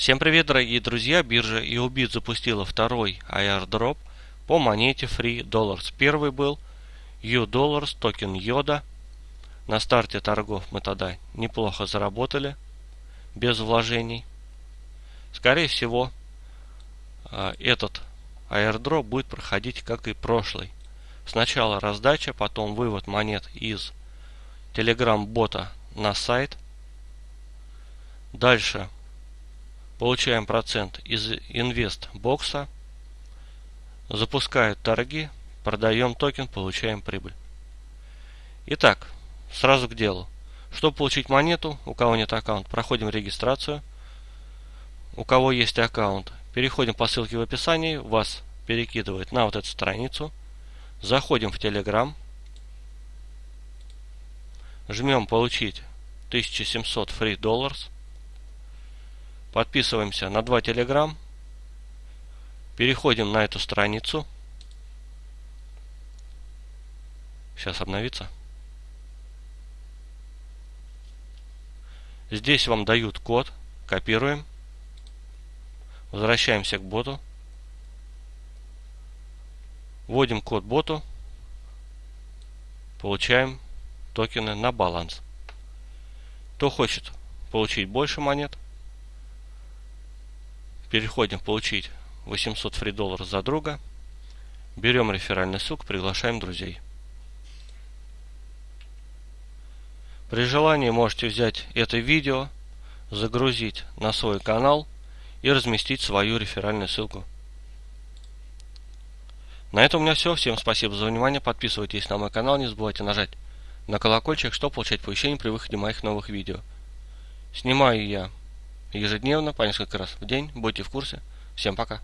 Всем привет, дорогие друзья! Биржа EOBIT запустила второй airdrop по монете Free Dollars. Первый был U-Dollars, токен Йода. На старте торгов мы тогда неплохо заработали, без вложений. Скорее всего, а, этот airdrop будет проходить как и прошлый. Сначала раздача, потом вывод монет из Telegram бота на сайт. Дальше получаем процент из инвест-бокса, запускают торги, продаем токен, получаем прибыль. Итак, сразу к делу. Чтобы получить монету, у кого нет аккаунта, проходим регистрацию. У кого есть аккаунт, переходим по ссылке в описании, вас перекидывает на вот эту страницу. Заходим в Telegram. Жмем получить 1700 free dollars. Подписываемся на два Telegram. Переходим на эту страницу. Сейчас обновится. Здесь вам дают код. Копируем. Возвращаемся к боту. Вводим код боту. Получаем токены на баланс. Кто хочет получить больше монет, Переходим получить 800 фри долларов за друга. Берем реферальный ссылку, приглашаем друзей. При желании можете взять это видео, загрузить на свой канал и разместить свою реферальную ссылку. На этом у меня все. Всем спасибо за внимание. Подписывайтесь на мой канал. Не забывайте нажать на колокольчик, чтобы получать оповещения при выходе моих новых видео. Снимаю я ежедневно, по несколько раз в день. Будьте в курсе. Всем пока.